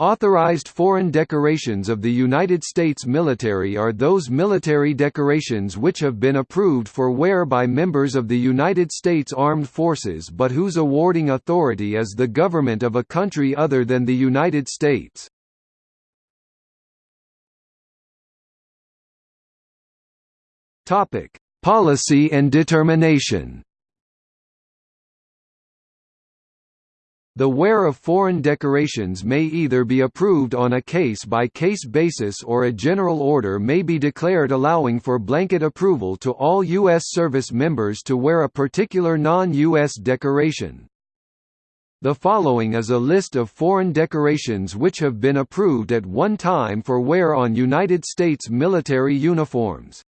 Authorized foreign decorations of the United States military are those military decorations which have been approved for wear by members of the United States Armed Forces but whose awarding authority is the government of a country other than the United States. Policy and determination The wear of foreign decorations may either be approved on a case-by-case -case basis or a general order may be declared allowing for blanket approval to all U.S. service members to wear a particular non-U.S. decoration. The following is a list of foreign decorations which have been approved at one time for wear on United States military uniforms.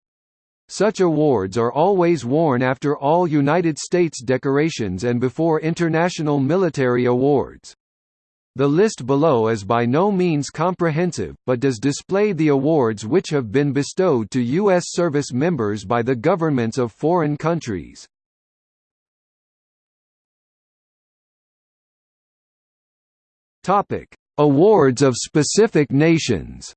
Such awards are always worn after all United States decorations and before international military awards. The list below is by no means comprehensive, but does display the awards which have been bestowed to U.S. service members by the governments of foreign countries. Awards of specific nations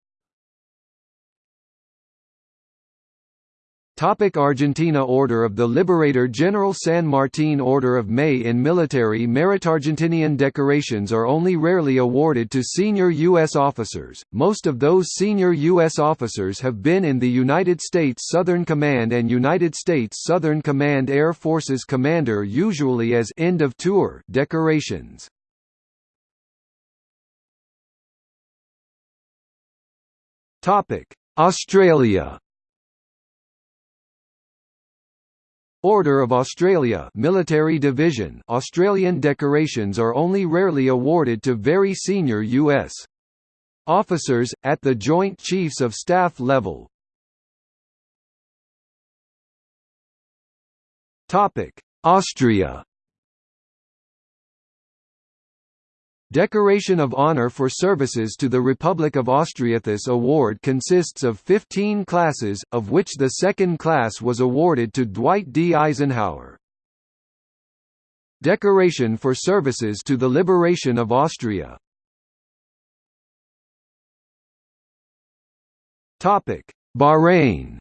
Topic Argentina Order of the Liberator General San Martín Order of May in military merit Argentinian decorations are only rarely awarded to senior U.S. officers, most of those senior U.S. officers have been in the United States Southern Command and United States Southern Command Air Forces Commander usually as end of tour decorations. Australia Order of Australia Military Division Australian decorations are only rarely awarded to very senior U.S. officers, at the Joint Chiefs of Staff level. Austria Decoration of Honor for Services to the Republic of Austria. This award consists of 15 classes, of which the second class was awarded to Dwight D. Eisenhower. Decoration for Services to the Liberation of Austria Bahrain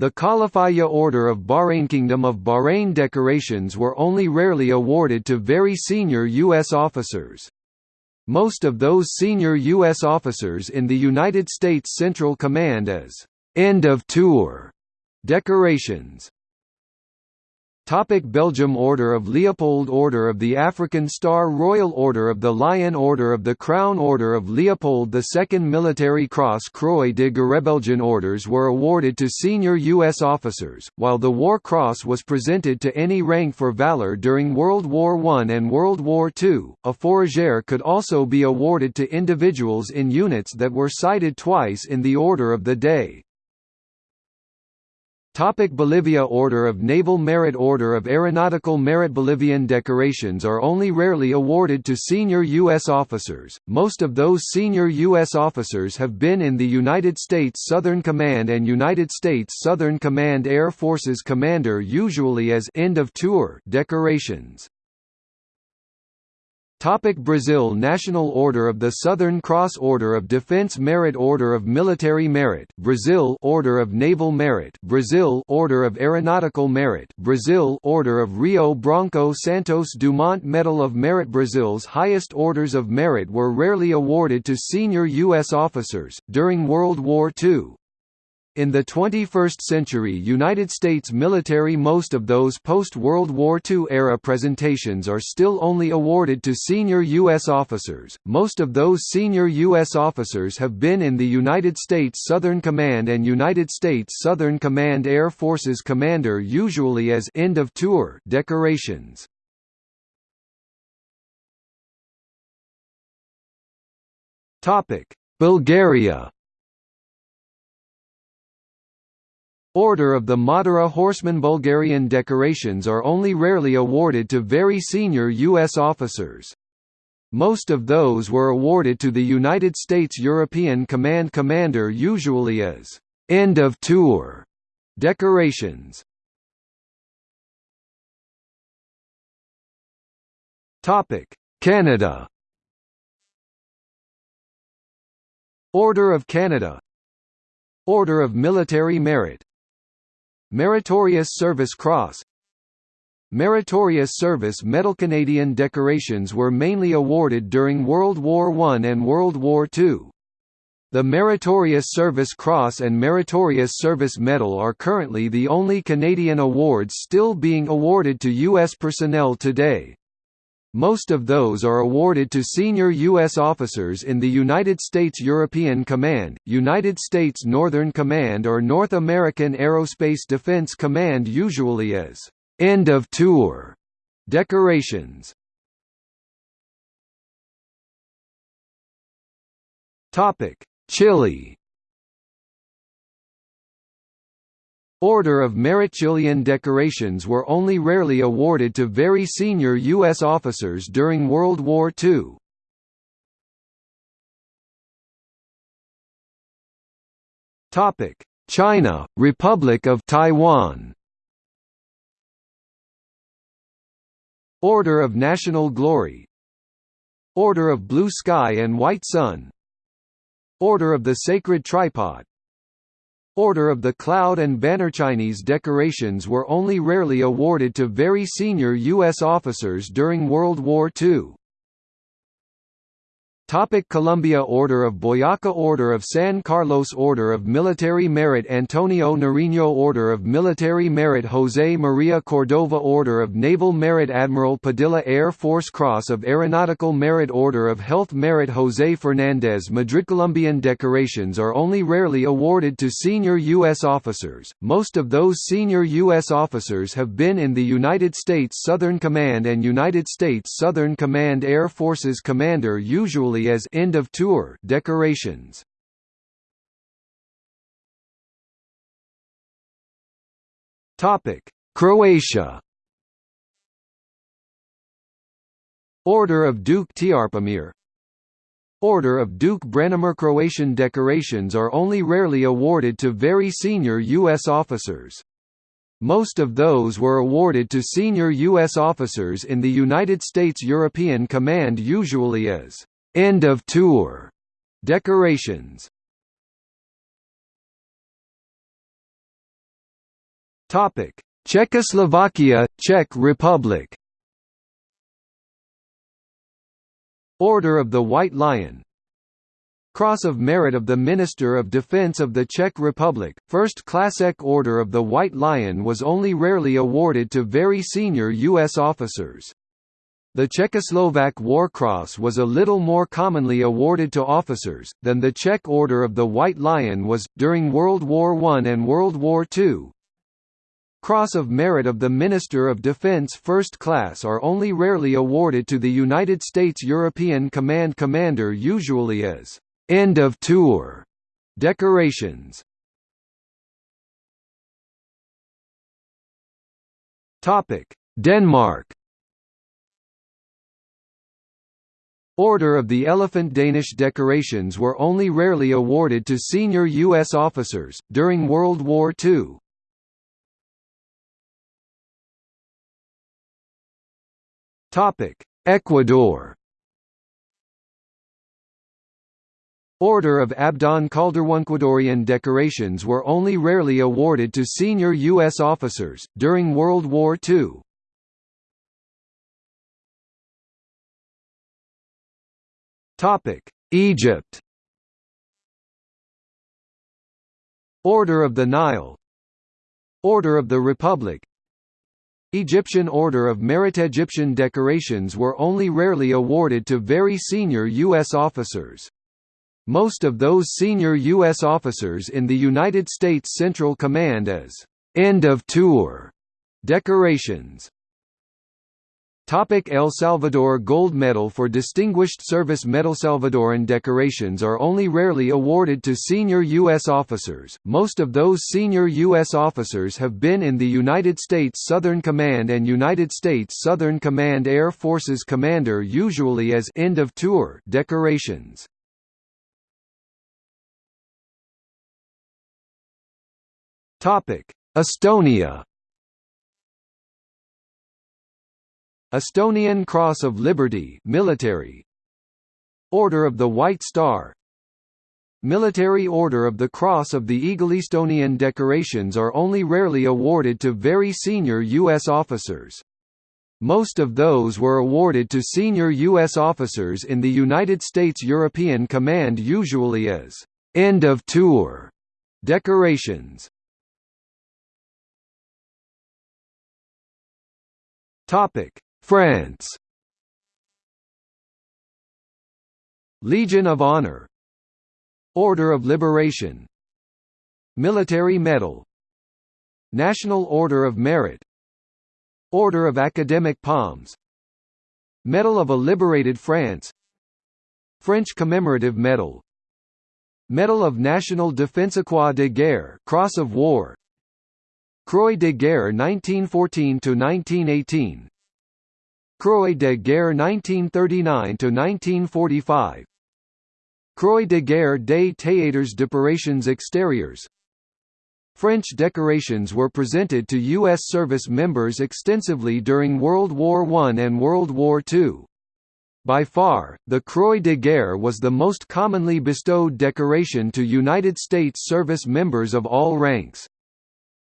The Khalifaya Order of Bahrain Kingdom of Bahrain decorations were only rarely awarded to very senior U.S. officers. Most of those senior U.S. officers in the United States Central Command as «end of tour» decorations. Topic Belgium Order of Leopold Order of the African Star Royal Order of the Lion Order of the Crown Order of Leopold II Military Cross Croix de Guerre Belgian orders were awarded to senior U.S. officers, while the War Cross was presented to any rank for valor during World War I and World War II. A Fourragère could also be awarded to individuals in units that were cited twice in the order of the day. Topic Bolivia Order of Naval Merit Order of Aeronautical Merit Bolivian decorations are only rarely awarded to senior U.S. officers, most of those senior U.S. officers have been in the United States Southern Command and United States Southern Command Air Forces Commander usually as end of tour decorations. Topic Brazil National Order of the Southern Cross Order of Defense Merit Order of Military Merit Brazil Order of Naval Merit Brazil Order of Aeronautical Merit Brazil Order of Rio Branco Santos Dumont Medal of Merit Brazil's highest orders of merit were rarely awarded to senior U.S. officers, during World War II. In the 21st century United States military most of those post-World War II era presentations are still only awarded to senior U.S. officers, most of those senior U.S. officers have been in the United States Southern Command and United States Southern Command Air Forces Commander usually as end of tour decorations. Bulgaria Order of the Madara Horseman Bulgarian decorations are only rarely awarded to very senior U.S. officers. Most of those were awarded to the United States European Command Commander usually as «end of tour» decorations. Canada Order of Canada Order of Military Merit Meritorious Service Cross Meritorious Service Medal Canadian decorations were mainly awarded during World War I and World War II. The Meritorious Service Cross and Meritorious Service Medal are currently the only Canadian awards still being awarded to U.S. personnel today. Most of those are awarded to senior U.S. officers in the United States European Command, United States Northern Command or North American Aerospace Defense Command usually as «end of tour» decorations. Chile Order of Merit Chilean decorations were only rarely awarded to very senior U.S. officers during World War II. China, Republic of Taiwan Order of National Glory Order of Blue Sky and White Sun Order of the Sacred Tripod Order of the Cloud and Banner Chinese decorations were only rarely awarded to very senior U.S. officers during World War II. Topic Colombia Order of Boyaca Order of San Carlos Order of Military Merit Antonio Nariño Order of Military Merit José María Cordova Order of Naval Merit Admiral Padilla Air Force Cross of Aeronautical Merit Order of Health Merit José Fernández Madrid Colombian decorations are only rarely awarded to senior U.S. officers, most of those senior U.S. officers have been in the United States Southern Command and United States Southern Command Air Forces Commander usually as end of tour decorations. Topic: Croatia. Order of Duke Trpimir Order of Duke Branimir Croatian decorations are only rarely awarded to very senior U.S. officers. Most of those were awarded to senior U.S. officers in the United States European Command usually as End of tour decorations. Topic: Czechoslovakia, Czech Republic. Order of the White Lion Cross of Merit of the Minister of Defense of the Czech Republic, First Classek Order of the White Lion was only rarely awarded to very senior U.S. officers. The Czechoslovak War Cross was a little more commonly awarded to officers, than the Czech Order of the White Lion was, during World War I and World War II. Cross of Merit of the Minister of Defense First Class are only rarely awarded to the United States European Command Commander usually as «end of tour» decorations. Denmark Order of the Elephant Danish decorations were only rarely awarded to senior U.S. officers, during World War II. Ecuador Order of Abdon Calderón Ecuadorian decorations were only rarely awarded to senior U.S. officers, during World War II. Topic: Egypt. Order of the Nile. Order of the Republic. Egyptian Order of Merit Egyptian decorations were only rarely awarded to very senior U.S. officers. Most of those senior U.S. officers in the United States Central Command as «end of tour» decorations. Topic El Salvador Gold Medal for Distinguished Service Medal Salvadoran decorations are only rarely awarded to senior U.S. officers, most of those senior U.S. officers have been in the United States Southern Command and United States Southern Command Air Forces Commander usually as end of tour decorations. Estonia Estonian Cross of Liberty military Order of the White Star Military Order of the Cross of the Eagle Estonian decorations are only rarely awarded to very senior U.S. officers. Most of those were awarded to senior U.S. officers in the United States European Command usually as «end of tour» decorations. France. Legion of Honor. Order of Liberation. Military Medal. National Order of Merit. Order of Academic Palms. Medal of a Liberated France. French Commemorative Medal. Medal of National Défense Croix de Guerre Cross of War. Croix de Guerre 1914–1918 Croix de Guerre 1939–1945 Croix de Guerre des Théâtres d'Opérations Extérieures French decorations were presented to U.S. service members extensively during World War I and World War II. By far, the Croix de Guerre was the most commonly bestowed decoration to United States service members of all ranks.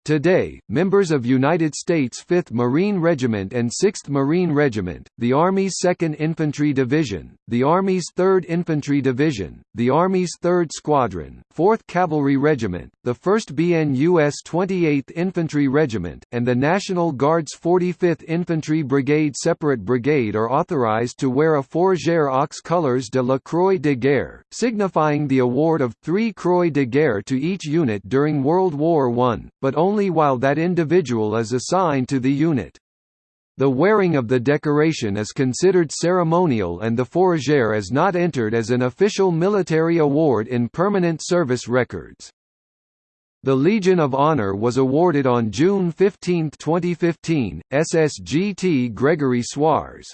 Today, members of United States 5th Marine Regiment and 6th Marine Regiment, the Army's 2nd Infantry Division, the Army's 3rd Infantry Division, the Army's 3rd Squadron, 4th Cavalry Regiment, the 1st BNUS 28th Infantry Regiment, and the National Guard's 45th Infantry Brigade Separate Brigade are authorized to wear a Fourragère aux couleurs de la Croix de Guerre, signifying the award of three Croix de Guerre to each unit during World War I, but only only while that individual is assigned to the unit. The wearing of the decoration is considered ceremonial and the fourragère is not entered as an official military award in permanent service records. The Legion of Honor was awarded on June 15, 2015, SSGT Gregory Suarez.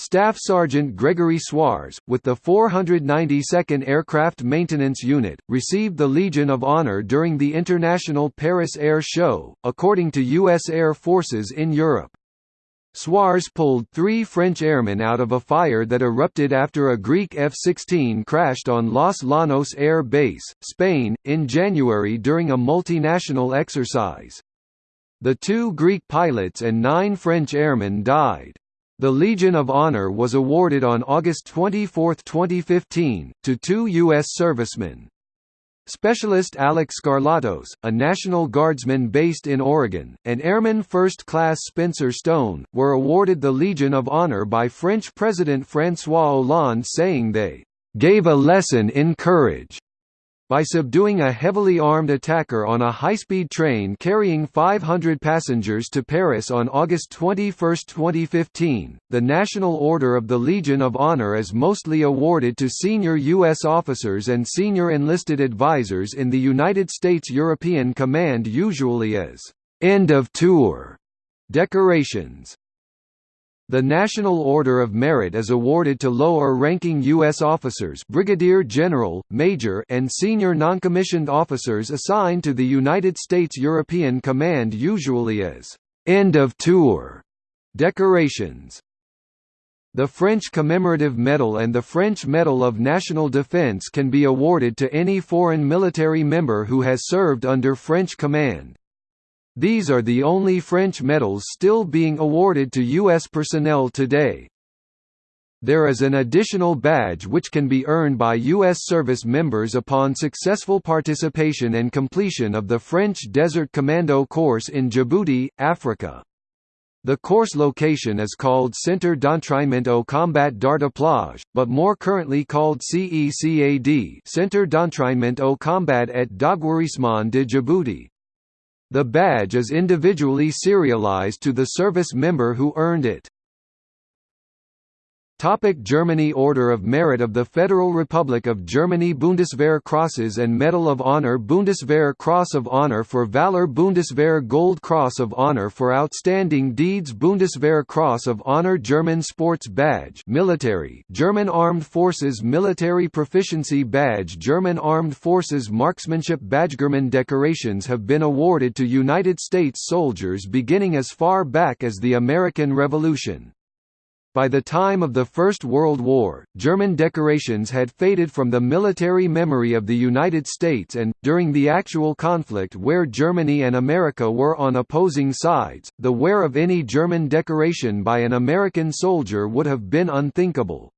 Staff Sergeant Gregory Suarez, with the 492nd Aircraft Maintenance Unit, received the Legion of Honor during the International Paris Air Show, according to U.S. Air Forces in Europe. Suarez pulled three French airmen out of a fire that erupted after a Greek F-16 crashed on Los Llanos Air Base, Spain, in January during a multinational exercise. The two Greek pilots and nine French airmen died. The Legion of Honor was awarded on August 24, 2015, to two U.S. servicemen. Specialist Alek Skarlatos, a National Guardsman based in Oregon, and Airman First Class Spencer Stone, were awarded the Legion of Honor by French President François Hollande saying they "...gave a lesson in courage." By subduing a heavily armed attacker on a high-speed train carrying 500 passengers to Paris on August 21, 2015. The National Order of the Legion of Honor is mostly awarded to senior U.S. officers and senior enlisted advisors in the United States European Command usually as end of tour decorations. The National Order of Merit is awarded to lower-ranking U.S. officers brigadier general, major and senior noncommissioned officers assigned to the United States European Command usually as «end of tour» decorations. The French Commemorative Medal and the French Medal of National Defense can be awarded to any foreign military member who has served under French command. These are the only French medals still being awarded to U.S. personnel today. There is an additional badge which can be earned by U.S. service members upon successful participation and completion of the French Desert Commando course in Djibouti, Africa. The course location is called Centre d'entraînement au combat d'Arta-Plage, but more currently called CECAD Centre d'entraînement au combat et d'aguerrissement de Djibouti. The badge is individually serialized to the service member who earned it. Topic Germany Order of Merit of the Federal Republic of Germany Bundeswehr Crosses and Medal of Honor Bundeswehr Cross of Honor for Valor Bundeswehr Gold Cross of Honor for Outstanding Deeds Bundeswehr Cross of Honor German Sports Badge Military German Armed Forces Military Proficiency Badge German Armed Forces Marksmanship Badge German decorations have been awarded to United States soldiers beginning as far back as the American Revolution. By the time of the First World War, German decorations had faded from the military memory of the United States and, during the actual conflict where Germany and America were on opposing sides, the wear of any German decoration by an American soldier would have been unthinkable.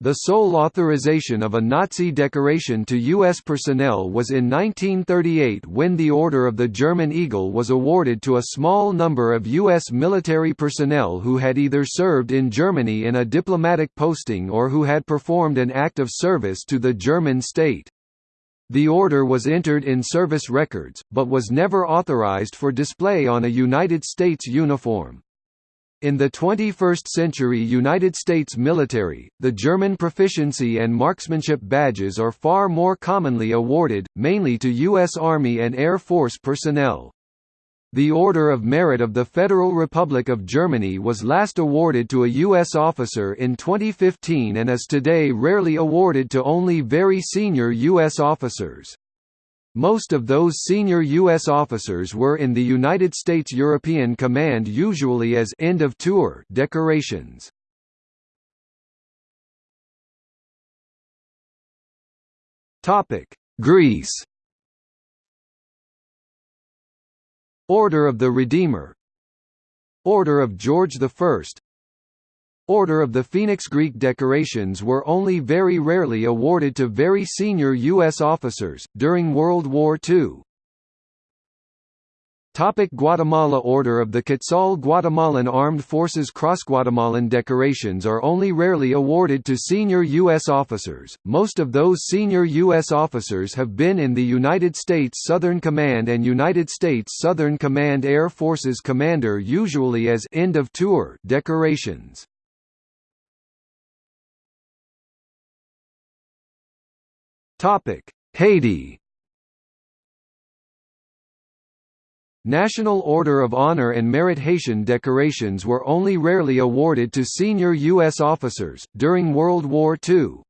The sole authorization of a Nazi decoration to U.S. personnel was in 1938 when the Order of the German Eagle was awarded to a small number of U.S. military personnel who had either served in Germany in a diplomatic posting or who had performed an act of service to the German state. The order was entered in service records, but was never authorized for display on a United States uniform. In the 21st century United States military, the German proficiency and marksmanship badges are far more commonly awarded, mainly to U.S. Army and Air Force personnel. The Order of Merit of the Federal Republic of Germany was last awarded to a U.S. officer in 2015 and is today rarely awarded to only very senior U.S. officers. Most of those senior U.S. officers were in the United States European Command usually as end of tour decorations. Greece Order of the Redeemer Order of George I Order of the Phoenix Greek decorations were only very rarely awarded to very senior U.S. officers, during World War II. Topic Guatemala Order of the Quetzal Guatemalan Armed Forces Cross Guatemalan decorations are only rarely awarded to senior U.S. officers, most of those senior U.S. officers have been in the United States Southern Command and United States Southern Command Air Forces Commander usually as end of tour decorations. Topic: Haiti. National Order of Honor and Merit Haitian decorations were only rarely awarded to senior U.S. officers, during World War II.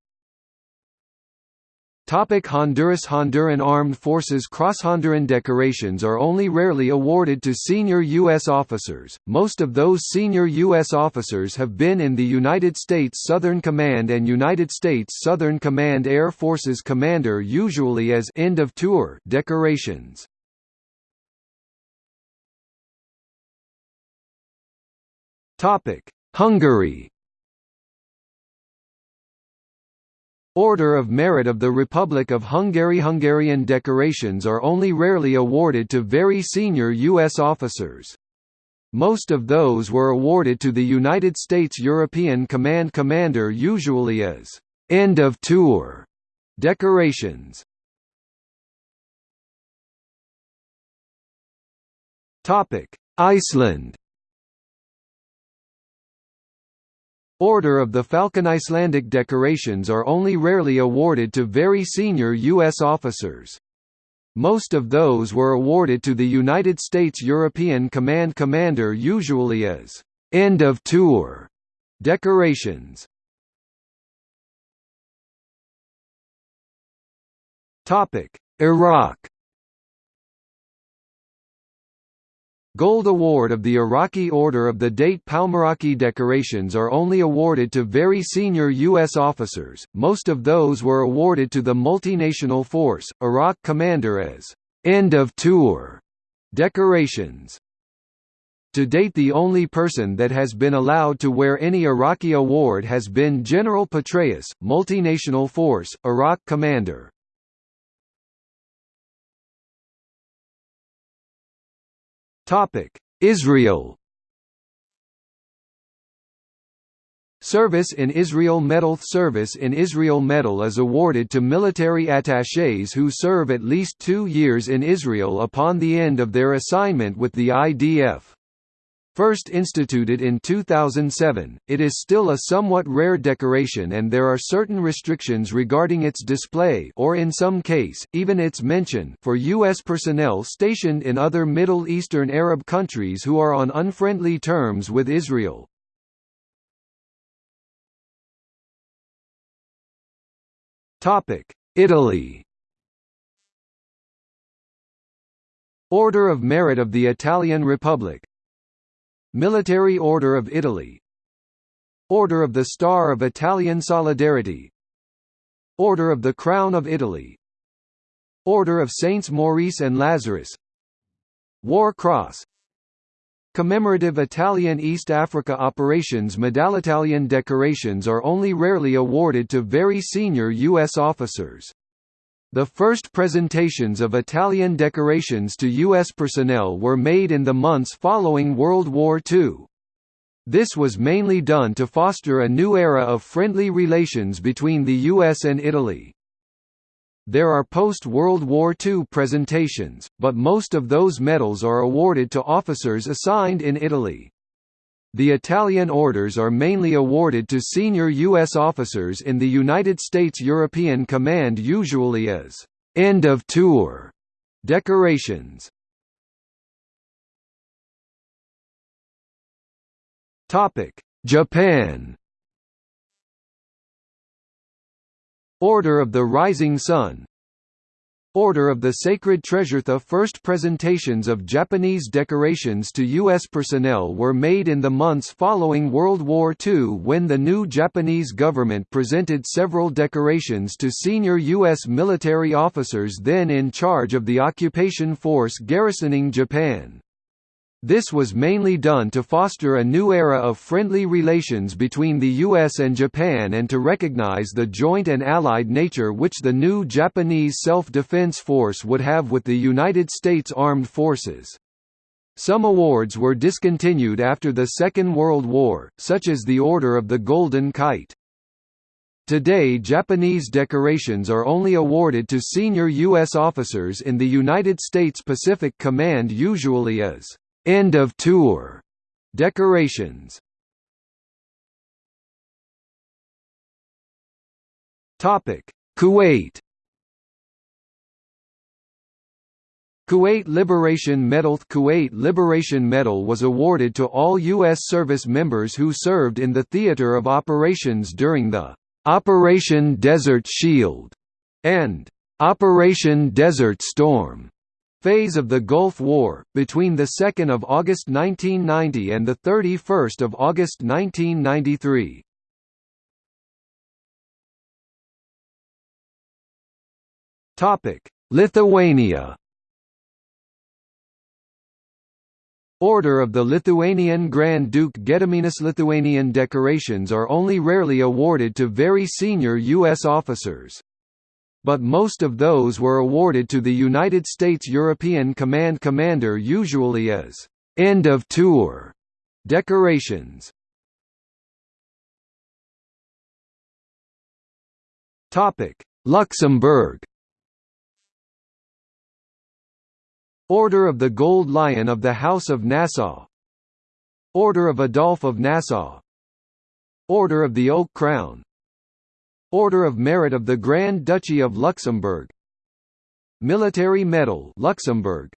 Topic Honduras Honduran Armed Forces Cross-Honduran decorations are only rarely awarded to senior U.S. officers, most of those senior U.S. officers have been in the United States Southern Command and United States Southern Command Air Forces Commander usually as end of tour decorations. Hungary Order of Merit of the Republic of Hungary Hungarian decorations are only rarely awarded to very senior U.S. officers. Most of those were awarded to the United States European Command Commander usually as «end of tour» decorations. Iceland Order of the Falcon Icelandic decorations are only rarely awarded to very senior U.S. officers. Most of those were awarded to the United States European Command Commander usually as «end of tour» decorations. Iraq Gold Award of the Iraqi Order of the Date Palmiraki decorations are only awarded to very senior U.S. officers, most of those were awarded to the multinational force, Iraq commander as «end of tour» decorations. To date the only person that has been allowed to wear any Iraqi award has been General Petraeus, multinational force, Iraq commander. Israel Service in Israel Medal Service in Israel Medal is awarded to military attachés who serve at least two years in Israel upon the end of their assignment with the IDF. First instituted in 2007, it is still a somewhat rare decoration and there are certain restrictions regarding its display or in some case, even its mention for U.S. personnel stationed in other Middle Eastern Arab countries who are on unfriendly terms with Israel. Italy Order of Merit of the Italian Republic Military Order of Italy. Order of the Star of Italian Solidarity. Order of the Crown of Italy. Order of Saints Maurice and Lazarus. War Cross. Commemorative Italian East Africa Operations. Medallitalian decorations are only rarely awarded to very senior U.S. officers. The first presentations of Italian decorations to U.S. personnel were made in the months following World War II. This was mainly done to foster a new era of friendly relations between the U.S. and Italy. There are post-World War II presentations, but most of those medals are awarded to officers assigned in Italy. The Italian orders are mainly awarded to senior U.S. officers in the United States European Command usually as «end of tour» decorations. Japan Order of the Rising Sun Order of the Sacred Treasure The first presentations of Japanese decorations to U.S. personnel were made in the months following World War II when the new Japanese government presented several decorations to senior U.S. military officers then in charge of the occupation force garrisoning Japan. This was mainly done to foster a new era of friendly relations between the US and Japan and to recognize the joint and allied nature which the new Japanese self-defense force would have with the United States Armed Forces. Some awards were discontinued after the Second World War, such as the Order of the Golden Kite. Today Japanese decorations are only awarded to senior U.S. officers in the United States Pacific Command usually as End of tour decorations. Topic: Kuwait. Kuwait Liberation Medal Kuwait Liberation Medal was awarded to all U.S. service members who served in the theater of operations during the Operation Desert Shield and Operation Desert Storm phase of the Gulf War, between 2 August 1990 and 31 August 1993. Lithuania Order of the Lithuanian Grand Duke Gediminas Lithuanian decorations are only rarely awarded to very senior U.S. officers but most of those were awarded to the United States European Command Commander usually as «end of tour» decorations. Luxembourg. Order of the Gold Lion of the House of Nassau. Order of Adolphe of Nassau. Order of the Oak Crown Order of Merit of the Grand Duchy of Luxembourg Military Medal Luxembourg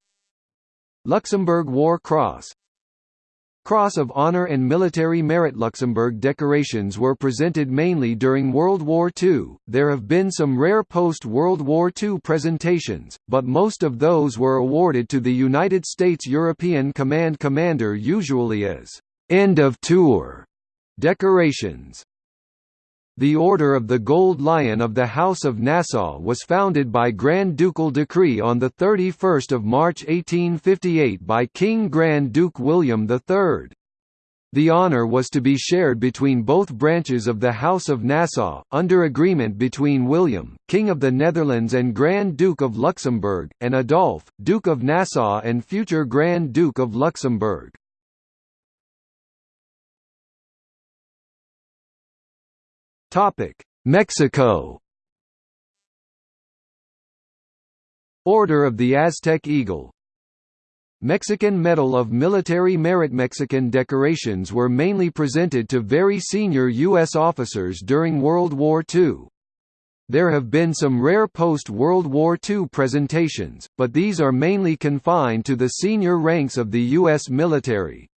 Luxembourg War Cross Cross of Honor and Military Merit Luxembourg decorations were presented mainly during World War II. There have been some rare post-World War II presentations, but most of those were awarded to the United States European Command Commander usually as end of tour decorations. The Order of the Gold Lion of the House of Nassau was founded by Grand Ducal decree on 31 March 1858 by King Grand Duke William III. The honour was to be shared between both branches of the House of Nassau, under agreement between William, King of the Netherlands and Grand Duke of Luxembourg, and Adolphe, Duke of Nassau and future Grand Duke of Luxembourg. Topic: Mexico. Order of the Aztec Eagle Mexican Medal of Military Merit Mexican decorations were mainly presented to very senior U.S. officers during World War II. There have been some rare post-World War II presentations, but these are mainly confined to the senior ranks of the U.S. military.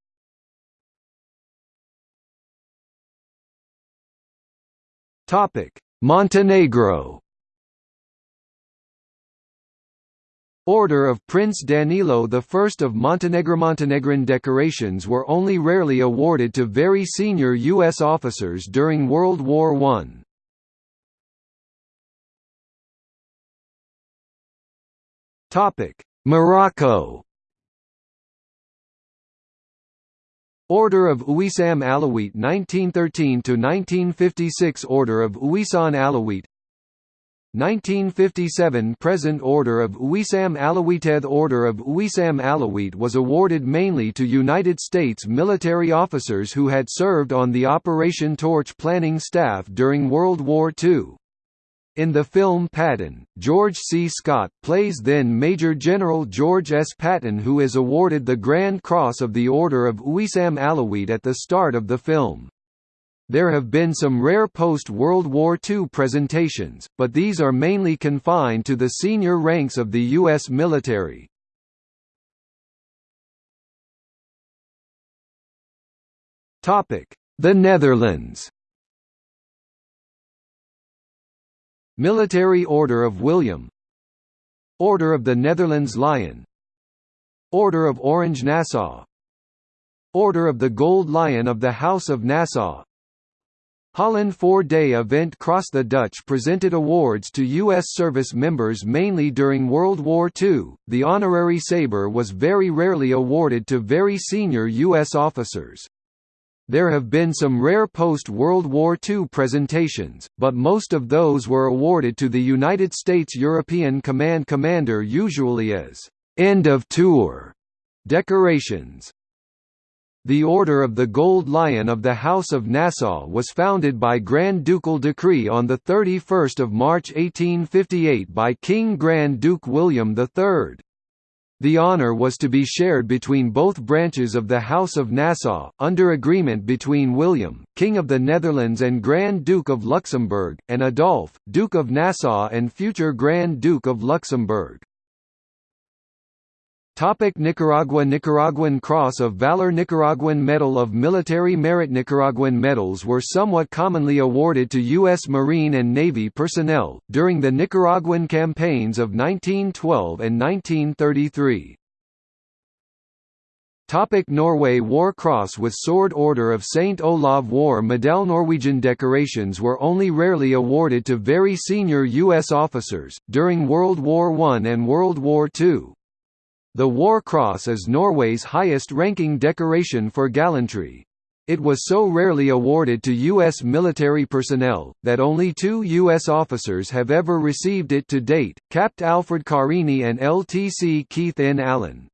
Topic: Montenegro. Order of Prince Danilo I of Montenegro Montenegrin decorations were only rarely awarded to very senior U.S. officers during World War I. Morocco Order of Uwissam Alawite 1913–1956 Order of Uwissam Alawite 1957 Present Order of Uwissam Alawiteth Order of Uwissam Alawite was awarded mainly to United States military officers who had served on the Operation Torch planning staff during World War II. In the film Patton, George C. Scott plays then Major General George S. Patton who is awarded the Grand Cross of the Order of Uwissam Alawite at the start of the film. There have been some rare post-World War II presentations, but these are mainly confined to the senior ranks of the U.S. military. The Netherlands Military Order of William Order of the Netherlands Lion Order of Orange Nassau Order of the Gold Lion of the House of Nassau Holland four-day event Cross the Dutch presented awards to U.S. service members mainly during World War II. The honorary sabre was very rarely awarded to very senior U.S. officers. There have been some rare post-World War II presentations, but most of those were awarded to the United States European Command Commander usually as «end of tour» decorations. The Order of the Gold Lion of the House of Nassau was founded by Grand Ducal decree on 31 March 1858 by King Grand Duke William III. The honour was to be shared between both branches of the House of Nassau, under agreement between William, King of the Netherlands and Grand Duke of Luxembourg, and Adolphe, Duke of Nassau and future Grand Duke of Luxembourg. Topic Nicaragua Nicaraguan Cross of Valor Nicaraguan Medal of Military Merit Nicaraguan medals were somewhat commonly awarded to U.S. Marine and Navy personnel, during the Nicaraguan campaigns of 1912 and 1933. Topic Norway War Cross with Sword Order of St. Olav War Medal Norwegian decorations were only rarely awarded to very senior U.S. officers, during World War I and World War II. The War Cross is Norway's highest-ranking decoration for gallantry. It was so rarely awarded to U.S. military personnel, that only two U.S. officers have ever received it to date, Capt. Alfred Carini and LTC Keith N. Allen.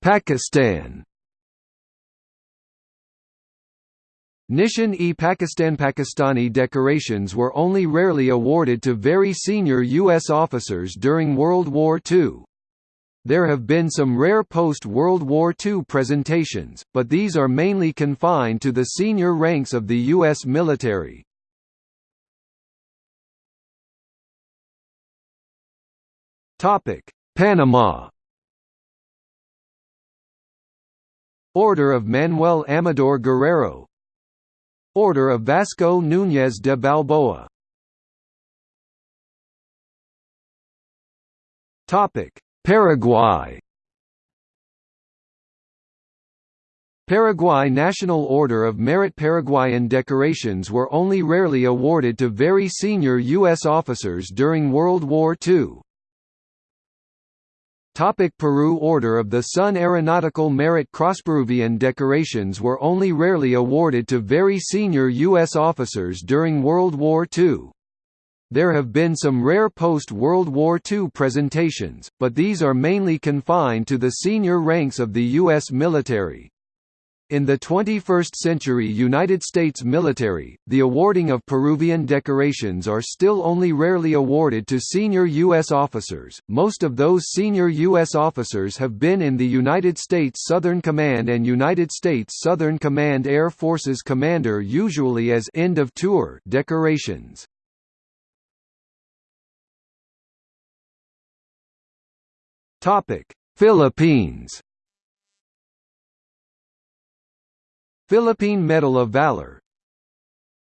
Pakistan Nishan-e-Pakistan Pakistani decorations were only rarely awarded to very senior U.S. officers during World War II. There have been some rare post-World War II presentations, but these are mainly confined to the senior ranks of the U.S. military. Panama Order of Manuel Amador Guerrero Order of Vasco Núñez de Balboa Paraguay Paraguay National Order of Merit Paraguayan decorations were only rarely awarded to very senior U.S. officers during World War II. Topic Peru Order of the Sun Aeronautical Merit Cross Peruvian decorations were only rarely awarded to very senior U.S. officers during World War II. There have been some rare post-World War II presentations, but these are mainly confined to the senior ranks of the U.S. military. In the 21st century United States military, the awarding of Peruvian decorations are still only rarely awarded to senior U.S. officers. Most of those senior U.S. officers have been in the United States Southern Command and United States Southern Command Air Forces Commander usually as end of tour decorations. Philippines Philippine Medal of Valor.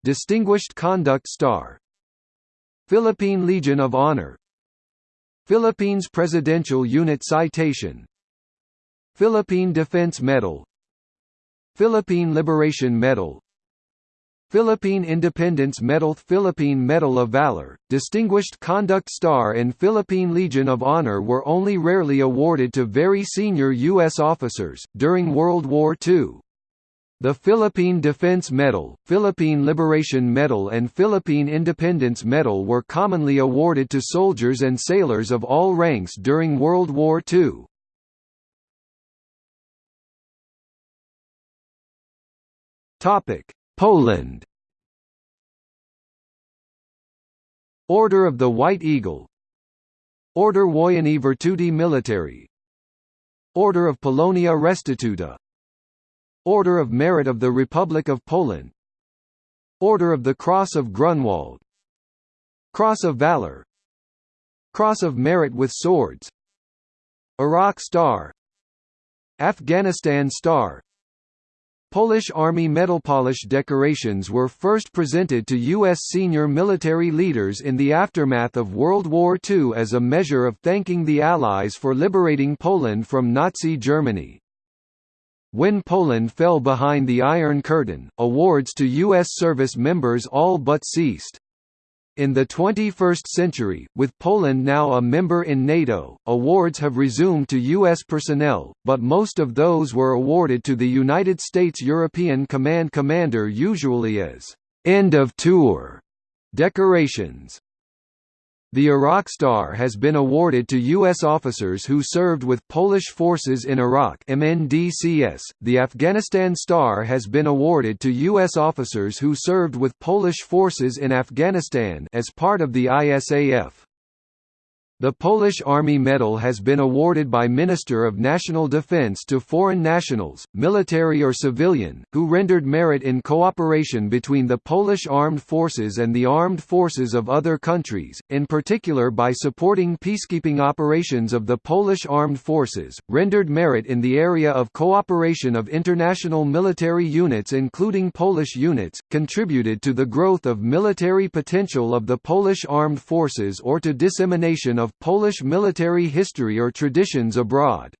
Distinguished Conduct Star. Philippine Legion of Honor. Philippines Presidential Unit Citation. Philippine Defense Medal. Philippine Liberation Medal. Philippine Independence Medal. Philippine Medal of Valor, Distinguished Conduct Star and Philippine Legion of Honor were only rarely awarded to very senior U.S. officers, during World War II. The Philippine Defense Medal, Philippine Liberation Medal and Philippine Independence Medal were commonly awarded to soldiers and sailors of all ranks during World War II. Poland Order of the White Eagle Order Wojenny Virtuti Militari Order of Polonia Restituta Order of Merit of the Republic of Poland. Order of the Cross of Grunwald. Cross of Valor. Cross of Merit with Swords. Iraq Star. Afghanistan Star. Polish Army Medal Polish decorations were first presented to U.S. senior military leaders in the aftermath of World War II as a measure of thanking the Allies for liberating Poland from Nazi Germany. When Poland fell behind the Iron Curtain, awards to U.S. service members all but ceased. In the 21st century, with Poland now a member in NATO, awards have resumed to U.S. personnel, but most of those were awarded to the United States European Command Commander usually as «end of tour» decorations. The Iraq Star has been awarded to U.S. officers who served with Polish forces in Iraq MNDCS. .The Afghanistan Star has been awarded to U.S. officers who served with Polish forces in Afghanistan as part of the ISAF. The Polish Army Medal has been awarded by Minister of National Defense to foreign nationals, military or civilian, who rendered merit in cooperation between the Polish armed forces and the armed forces of other countries, in particular by supporting peacekeeping operations of the Polish armed forces, rendered merit in the area of cooperation of international military units including Polish units, contributed to the growth of military potential of the Polish armed forces or to dissemination of of Polish military history or traditions abroad.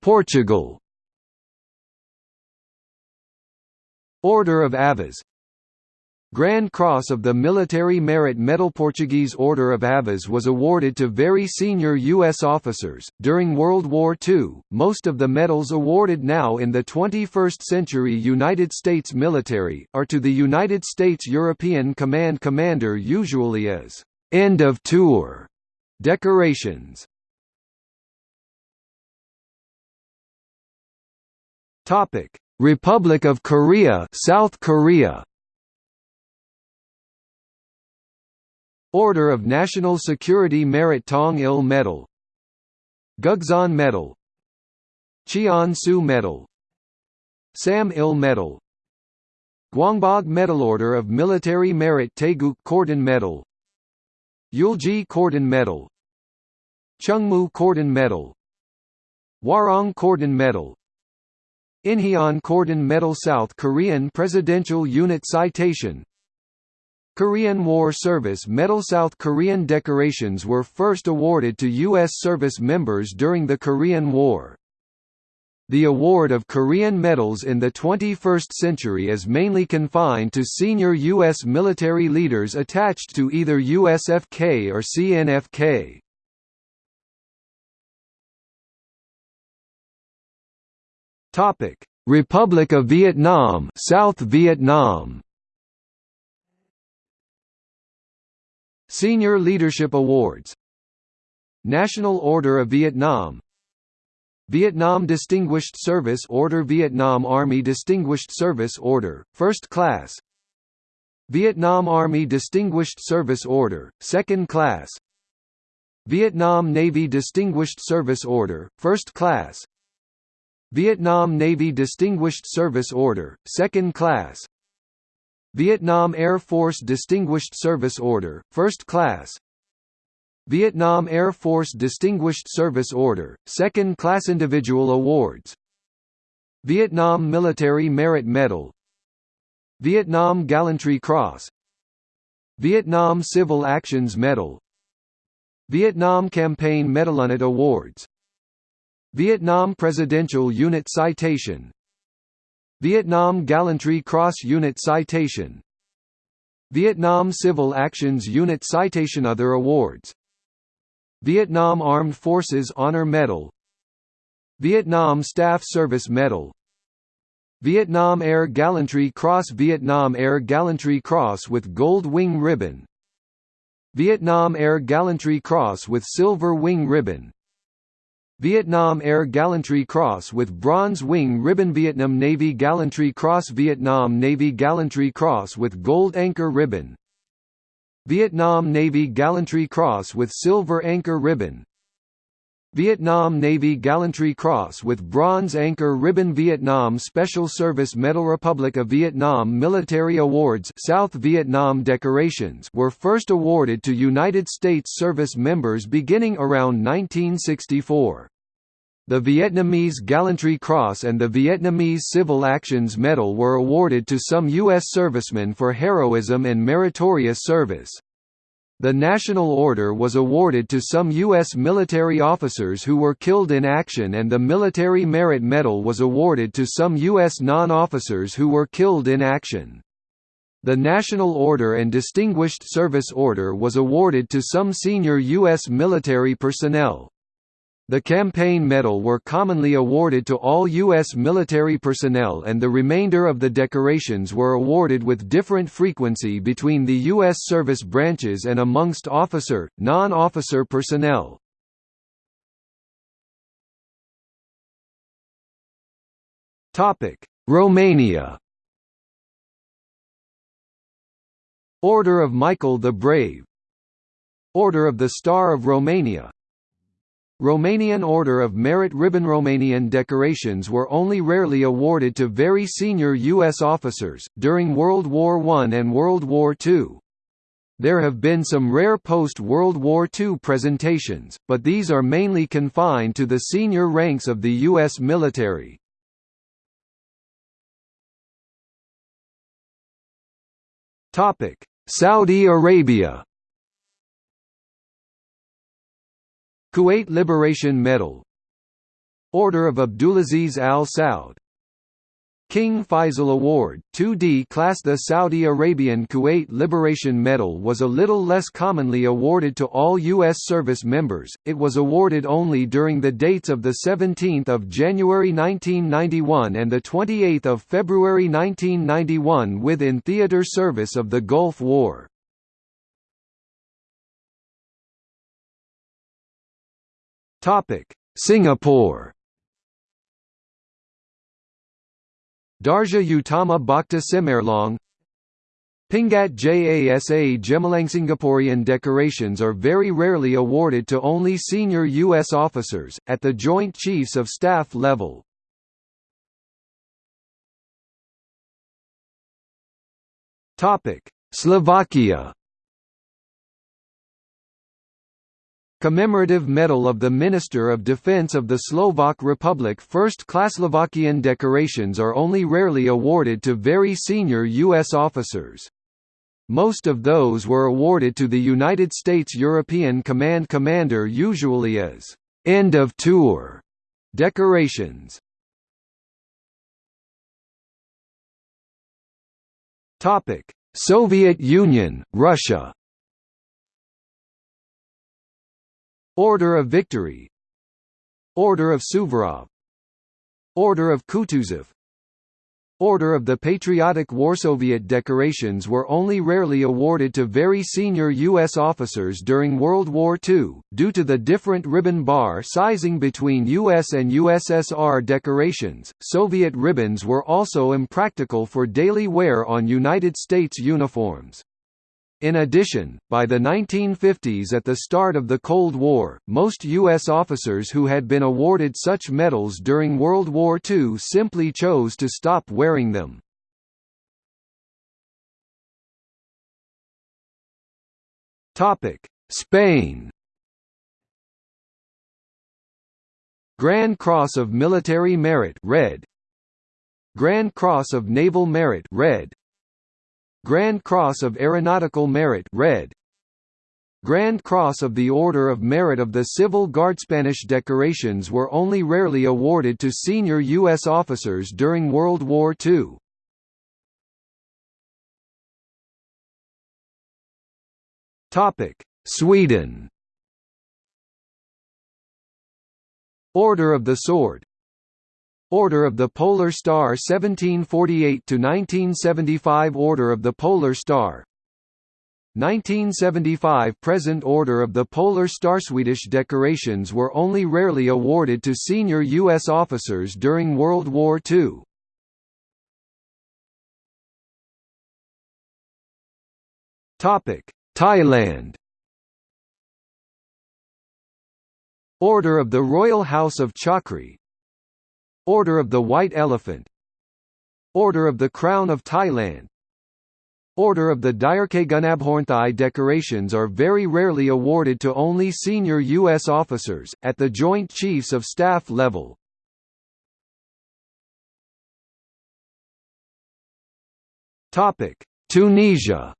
Portugal Order of Aviz Grand Cross of the Military Merit Medal Portuguese Order of Aviz was awarded to very senior U.S. officers. During World War II, most of the medals awarded now in the 21st century United States military, are to the United States European Command Commander usually as end of tour decorations. Republic of Korea South Korea Order of National Security Merit Tong Il Medal Gukseon Medal Cheon Su Medal Sam Il Medal Gwangbok Medal Order of Military Merit Taeguk Cordon Medal Yulji Cordon Medal Chungmu Cordon Medal Hwarang Cordon Medal Inheon Cordon Medal South Korean Presidential Unit Citation Korean War Service Medal South Korean decorations were first awarded to U.S. service members during the Korean War. The award of Korean medals in the 21st century is mainly confined to senior U.S. military leaders attached to either USFK or CNFK. Republic of Vietnam South Vietnam Senior Leadership Awards. National Order of Vietnam. Vietnam Distinguished Service Order Vietnam Army Distinguished Service Order, First Class. Vietnam Army Distinguished Service Order, Second Class. Vietnam Navy Distinguished Service Order, First Class. Vietnam Navy Distinguished Service Order, Second Class Vietnam Air Force Distinguished Service Order, First Class. Vietnam Air Force Distinguished Service Order, Second Class Individual Awards. Vietnam Military Merit Medal. Vietnam Gallantry Cross. Vietnam Civil Actions Medal. Vietnam Campaign Medalunit Awards. Vietnam Presidential Unit Citation Vietnam Gallantry Cross Unit Citation. Vietnam Civil Actions Unit Citation Other awards. Vietnam Armed Forces Honor Medal. Vietnam Staff Service Medal. Vietnam Air Gallantry Cross Vietnam Air Gallantry Cross with Gold Wing Ribbon. Vietnam Air Gallantry Cross with Silver Wing Ribbon Vietnam Air Gallantry Cross with Bronze Wing Ribbon Vietnam Navy Gallantry Cross Vietnam Navy Gallantry Cross with Gold Anchor Ribbon. Vietnam Navy Gallantry Cross with Silver Anchor Ribbon Vietnam Navy Gallantry Cross with Bronze Anchor Ribbon Vietnam Special Service Medal Republic of Vietnam Military Awards South Vietnam decorations were first awarded to United States service members beginning around 1964. The Vietnamese Gallantry Cross and the Vietnamese Civil Actions Medal were awarded to some U.S. servicemen for heroism and meritorious service. The National Order was awarded to some U.S. military officers who were killed in action and the Military Merit Medal was awarded to some U.S. non-officers who were killed in action. The National Order and Distinguished Service Order was awarded to some senior U.S. military personnel. The campaign medal were commonly awarded to all U.S. military personnel and the remainder of the decorations were awarded with different frequency between the U.S. service branches and amongst officer, non-officer personnel. Romania Order of Michael the Brave Order of the Star of Romania Romanian Order of Merit Ribbon Romanian decorations were only rarely awarded to very senior U.S. officers, during World War I and World War II. There have been some rare post-World War II presentations, but these are mainly confined to the senior ranks of the U.S. military. Saudi Arabia Kuwait Liberation Medal Order of Abdulaziz Al Saud King Faisal Award, 2D class The Saudi Arabian Kuwait Liberation Medal was a little less commonly awarded to all U.S. service members, it was awarded only during the dates of 17 January 1991 and 28 February 1991 within theater service of the Gulf War. Topic: Singapore. Darjah Utama Bakti Cemerlang Pingat Jasa Gemilang Singaporean decorations are very rarely awarded to only senior U.S. officers, at the Joint Chiefs of Staff level. Slovakia Commemorative Medal of the Minister of Defense of the Slovak Republic First-class Slovakian decorations are only rarely awarded to very senior U.S. officers. Most of those were awarded to the United States European Command Commander usually as «end of tour» decorations. Soviet Union, Russia Order of Victory Order of Suvorov Order of Kutuzov Order of the Patriotic War Soviet decorations were only rarely awarded to very senior U.S. officers during World War II, due to the different ribbon bar sizing between U.S. and USSR decorations. Soviet ribbons were also impractical for daily wear on United States uniforms. In addition, by the 1950s at the start of the Cold War, most U.S. officers who had been awarded such medals during World War II simply chose to stop wearing them. Spain Grand Cross of Military Merit red, Grand Cross of Naval Merit red Grand Cross of Aeronautical Merit red Grand Cross of the Order of Merit of the Civil Guard Spanish decorations were only rarely awarded to senior U.S. officers during World War II. Sweden Order of the Sword Order of the Polar Star 1748–1975 Order of the Polar Star 1975 Present Order of the Polar Star Swedish decorations were only rarely awarded to senior U.S. officers during World War II. Thailand Order of the Royal House of Chakri Order of the White Elephant Order of the Crown of Thailand Order of the Direkgunabhorn Thai decorations are very rarely awarded to only senior U.S. officers, at the Joint Chiefs of Staff level. Tunisia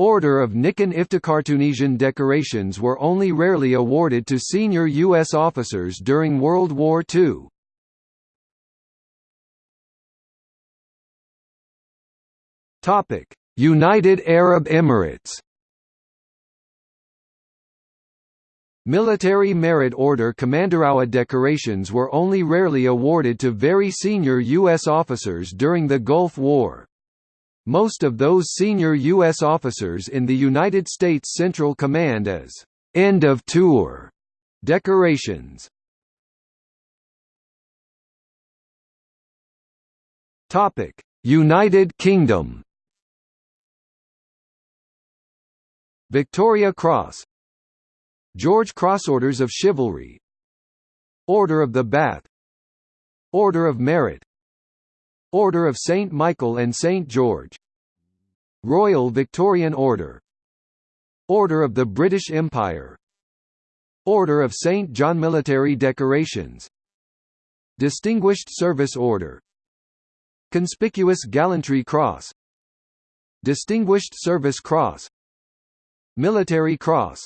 Order of Nichan Iftikhar Tunisian decorations were only rarely awarded to senior U.S. officers during World War II. Topic: United Arab Emirates. Military Merit Order Commanderowa decorations were only rarely awarded to very senior U.S. officers during the Gulf War. Most of those senior U.S. officers in the United States Central Command as «end of tour» decorations. Topic: United Kingdom Victoria Cross George Cross Orders of Chivalry Order of the Bath Order of Merit Order of St. Michael and St. George. Royal Victorian Order. Order of the British Empire. Order of St. John Military Decorations. Distinguished Service Order. Conspicuous Gallantry Cross. Distinguished Service Cross. Military Cross.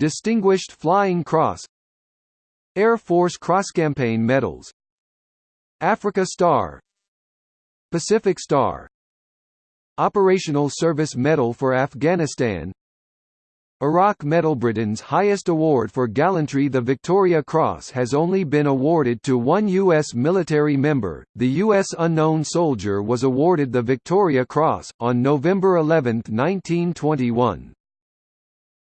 Distinguished Flying Cross. Air Force Cross Campaign Medals Africa Star Pacific Star Operational Service Medal for Afghanistan Iraq Medal Britain's highest award for gallantry the Victoria Cross has only been awarded to one U.S. military member, the U.S. Unknown Soldier was awarded the Victoria Cross, on November 11, 1921.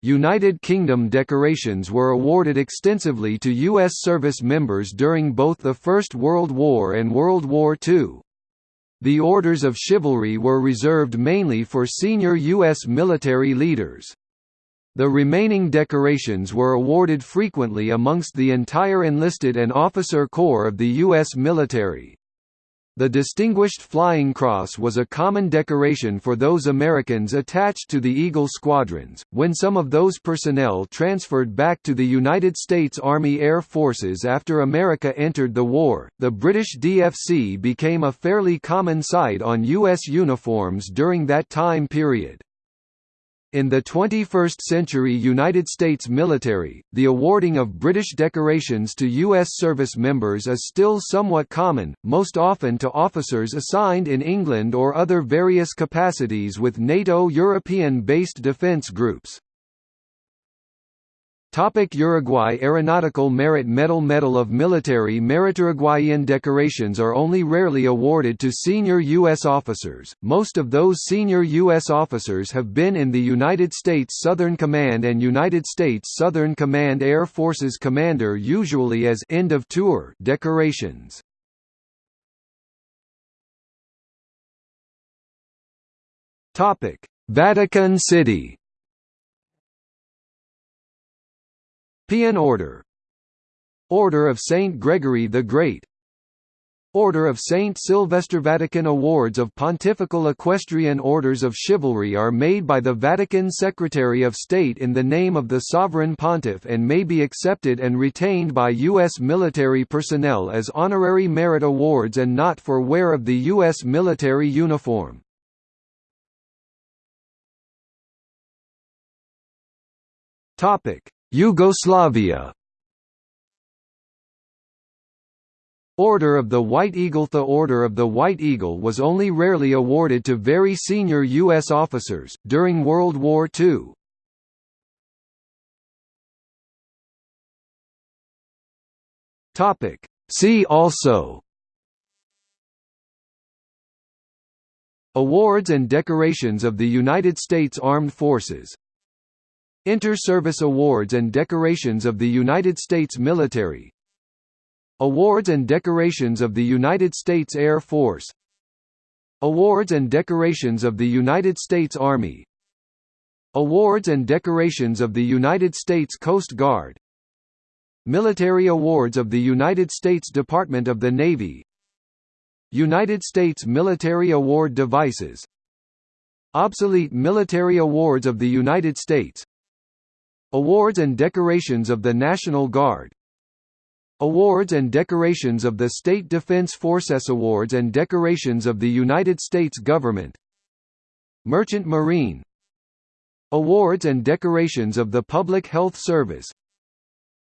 United Kingdom decorations were awarded extensively to U.S. service members during both the First World War and World War II. The Orders of Chivalry were reserved mainly for senior U.S. military leaders. The remaining decorations were awarded frequently amongst the entire enlisted and officer corps of the U.S. military. The Distinguished Flying Cross was a common decoration for those Americans attached to the Eagle squadrons. When some of those personnel transferred back to the United States Army Air Forces after America entered the war, the British DFC became a fairly common sight on U.S. uniforms during that time period. In the 21st-century United States military, the awarding of British decorations to U.S. service members is still somewhat common, most often to officers assigned in England or other various capacities with NATO European-based defence groups. Topic Uruguay Aeronautical Merit Medal Medal of Military Merit Uruguayan decorations are only rarely awarded to senior U.S. officers, most of those senior U.S. officers have been in the United States Southern Command and United States Southern Command Air Forces Commander usually as end of tour decorations. Vatican City Pian Order Order of Saint Gregory the Great Order of Saint Sylvester Vatican Awards of Pontifical Equestrian Orders of Chivalry are made by the Vatican Secretary of State in the name of the Sovereign Pontiff and may be accepted and retained by U.S. military personnel as honorary merit awards and not for wear of the U.S. military uniform. Yugoslavia Order of the White Eagle The Order of the White Eagle was only rarely awarded to very senior U.S. officers, during World War II. See also Awards and decorations of the United States Armed Forces Inter-Service Awards and decorations of the United States Military. Awards and decorations of the United States Air Force. Awards and decorations of the United States Army. Awards and decorations of the United States Coast Guard. Military Awards of the United States Department of the Navy. United States Military Award Devices. Obsolete Military Awards of the United States Awards and decorations of the National Guard. Awards and decorations of the State Defense Forces Awards and decorations of the United States Government. Merchant Marine. Awards and decorations of the Public Health Service.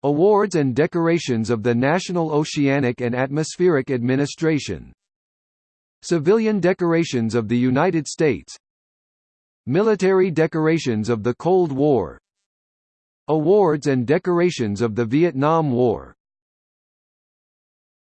Awards and decorations of the National Oceanic and Atmospheric Administration. Civilian decorations of the United States. Military decorations of the Cold War Awards and decorations of the Vietnam War